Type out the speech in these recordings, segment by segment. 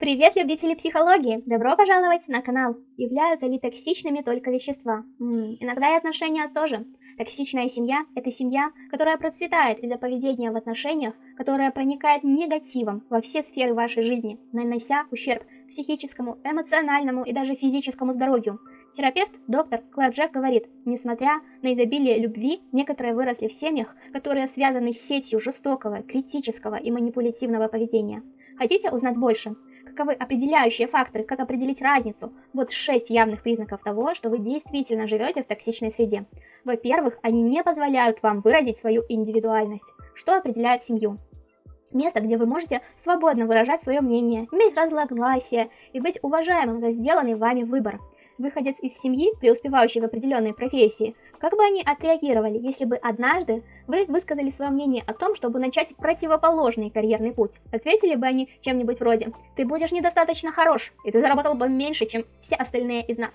Привет, любители психологии! Добро пожаловать на канал! Являются ли токсичными только вещества? М -м, иногда и отношения тоже. Токсичная семья – это семья, которая процветает из-за поведения в отношениях, которая проникает негативом во все сферы вашей жизни, нанося ущерб психическому, эмоциональному и даже физическому здоровью. Терапевт, доктор Клэр Джек говорит, несмотря на изобилие любви, некоторые выросли в семьях, которые связаны с сетью жестокого, критического и манипулятивного поведения. Хотите узнать больше? Каковы определяющие факторы, как определить разницу? Вот 6 явных признаков того, что вы действительно живете в токсичной среде. Во-первых, они не позволяют вам выразить свою индивидуальность. Что определяет семью? Место, где вы можете свободно выражать свое мнение, иметь разногласия и быть уважаемым за сделанный вами выбор. Выходец из семьи, преуспевающий в определенной профессии, как бы они отреагировали, если бы однажды вы высказали свое мнение о том, чтобы начать противоположный карьерный путь? Ответили бы они чем-нибудь вроде «Ты будешь недостаточно хорош, и ты заработал бы меньше, чем все остальные из нас».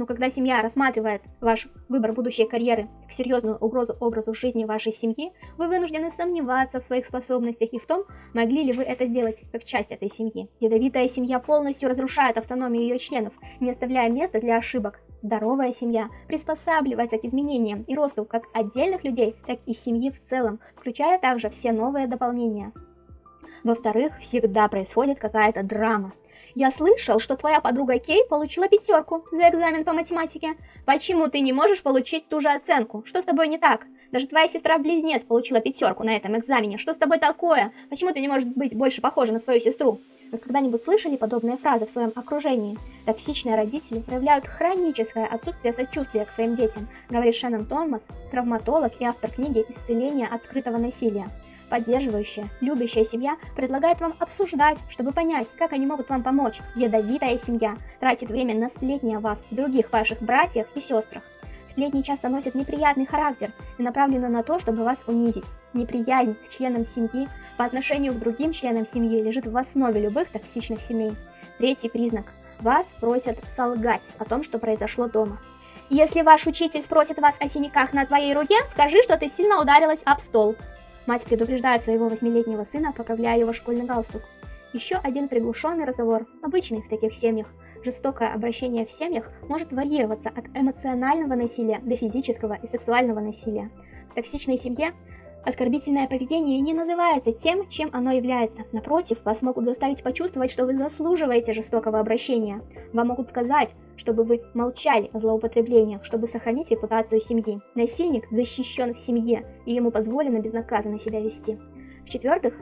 Но когда семья рассматривает ваш выбор будущей карьеры как серьезную угрозу образу жизни вашей семьи, вы вынуждены сомневаться в своих способностях и в том, могли ли вы это сделать как часть этой семьи. Ядовитая семья полностью разрушает автономию ее членов, не оставляя места для ошибок. Здоровая семья приспосабливается к изменениям и росту как отдельных людей, так и семьи в целом, включая также все новые дополнения. Во-вторых, всегда происходит какая-то драма. Я слышал, что твоя подруга Кей получила пятерку за экзамен по математике. Почему ты не можешь получить ту же оценку? Что с тобой не так? Даже твоя сестра-близнец получила пятерку на этом экзамене. Что с тобой такое? Почему ты не можешь быть больше похожа на свою сестру? Вы когда-нибудь слышали подобные фразы в своем окружении? Токсичные родители проявляют хроническое отсутствие сочувствия к своим детям, говорит Шеннон Томас, травматолог и автор книги «Исцеление от скрытого насилия». Поддерживающая, любящая семья предлагает вам обсуждать, чтобы понять, как они могут вам помочь. Ядовитая семья тратит время на сплетни о вас, других ваших братьях и сестрах. Сплетни часто носят неприятный характер и направлены на то, чтобы вас унизить. Неприязнь к членам семьи по отношению к другим членам семьи лежит в основе любых токсичных семей. Третий признак. Вас просят солгать о том, что произошло дома. Если ваш учитель спросит вас о синяках на твоей руке, скажи, что ты сильно ударилась об стол. Мать предупреждает своего восьмилетнего сына, поправляя его школьный галстук. Еще один приглушенный разговор, обычный в таких семьях. Жестокое обращение в семьях может варьироваться от эмоционального насилия до физического и сексуального насилия. В токсичной семье Оскорбительное поведение не называется тем, чем оно является. Напротив, вас могут заставить почувствовать, что вы заслуживаете жестокого обращения. Вам могут сказать, чтобы вы молчали о злоупотреблениях, чтобы сохранить репутацию семьи. Насильник защищен в семье, и ему позволено безнаказанно себя вести. В-четвертых,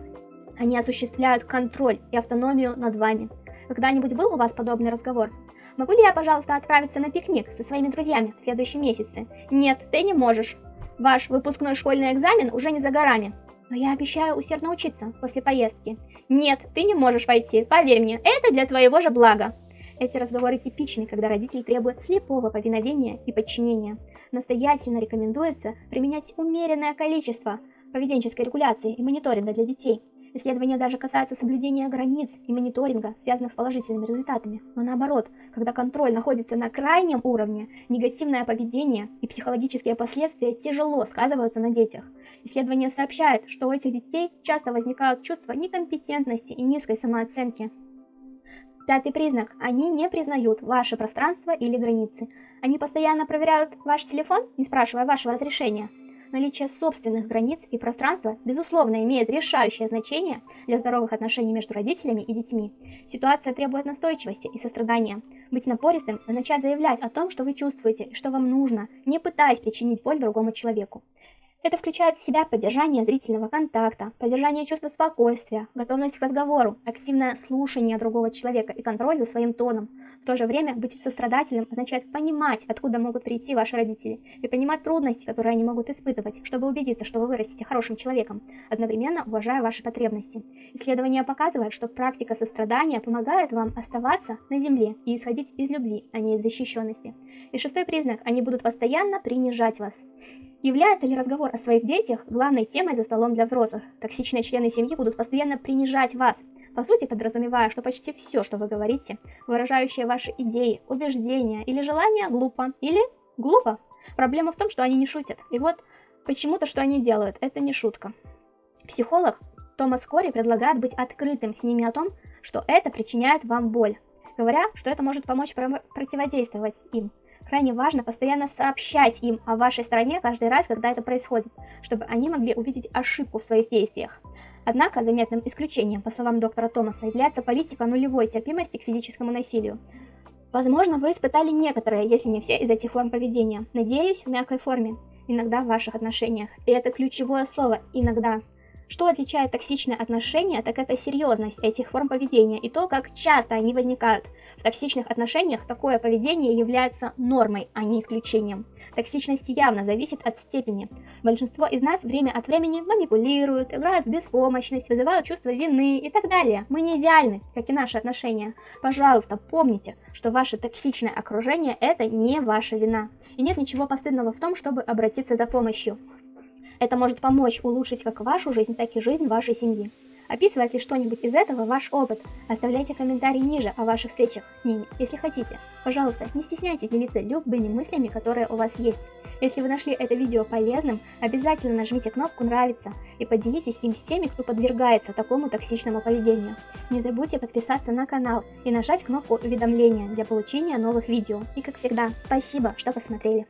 они осуществляют контроль и автономию над вами. Когда-нибудь был у вас подобный разговор? Могу ли я, пожалуйста, отправиться на пикник со своими друзьями в следующем месяце? Нет, ты не можешь. Ваш выпускной школьный экзамен уже не за горами. Но я обещаю усердно учиться после поездки. Нет, ты не можешь пойти, поверь мне, это для твоего же блага. Эти разговоры типичны, когда родитель требует слепого повиновения и подчинения. Настоятельно рекомендуется применять умеренное количество поведенческой регуляции и мониторинга для детей, Исследования даже касаются соблюдения границ и мониторинга, связанных с положительными результатами. Но наоборот, когда контроль находится на крайнем уровне, негативное поведение и психологические последствия тяжело сказываются на детях. Исследования сообщают, что у этих детей часто возникают чувства некомпетентности и низкой самооценки. Пятый признак. Они не признают ваше пространство или границы. Они постоянно проверяют ваш телефон, не спрашивая вашего разрешения наличие собственных границ и пространства, безусловно, имеет решающее значение для здоровых отношений между родителями и детьми. Ситуация требует настойчивости и сострадания. Быть напористым и начать заявлять о том, что вы чувствуете что вам нужно, не пытаясь причинить боль другому человеку. Это включает в себя поддержание зрительного контакта, поддержание чувства спокойствия, готовность к разговору, активное слушание другого человека и контроль за своим тоном. В то же время быть сострадательным означает понимать, откуда могут прийти ваши родители, и понимать трудности, которые они могут испытывать, чтобы убедиться, что вы вырастете хорошим человеком, одновременно уважая ваши потребности. Исследования показывают, что практика сострадания помогает вам оставаться на земле и исходить из любви, а не из защищенности. И шестой признак – они будут постоянно принижать вас. Является ли разговор о своих детях главной темой за столом для взрослых? Токсичные члены семьи будут постоянно принижать вас, по сути подразумевая, что почти все, что вы говорите, выражающее ваши идеи, убеждения или желания, глупо или глупо. Проблема в том, что они не шутят. И вот почему-то, что они делают, это не шутка. Психолог Томас Кори предлагает быть открытым с ними о том, что это причиняет вам боль, говоря, что это может помочь противодействовать им. Крайне важно постоянно сообщать им о вашей стране каждый раз, когда это происходит, чтобы они могли увидеть ошибку в своих действиях. Однако заметным исключением, по словам доктора Томаса, является политика нулевой терпимости к физическому насилию. Возможно, вы испытали некоторые, если не все, из этих форм поведения. Надеюсь, в мягкой форме. Иногда в ваших отношениях. И это ключевое слово «иногда». Что отличает токсичные отношения, так это серьезность этих форм поведения и то, как часто они возникают. В токсичных отношениях такое поведение является нормой, а не исключением. Токсичность явно зависит от степени. Большинство из нас время от времени манипулируют, играют в беспомощность, вызывают чувство вины и так далее. Мы не идеальны, как и наши отношения. Пожалуйста, помните, что ваше токсичное окружение – это не ваша вина. И нет ничего постыдного в том, чтобы обратиться за помощью. Это может помочь улучшить как вашу жизнь, так и жизнь вашей семьи. Описывает ли что-нибудь из этого ваш опыт? Оставляйте комментарии ниже о ваших встречах с ними, если хотите. Пожалуйста, не стесняйтесь делиться любыми мыслями, которые у вас есть. Если вы нашли это видео полезным, обязательно нажмите кнопку «Нравится» и поделитесь им с теми, кто подвергается такому токсичному поведению. Не забудьте подписаться на канал и нажать кнопку уведомления для получения новых видео. И как всегда, спасибо, что посмотрели.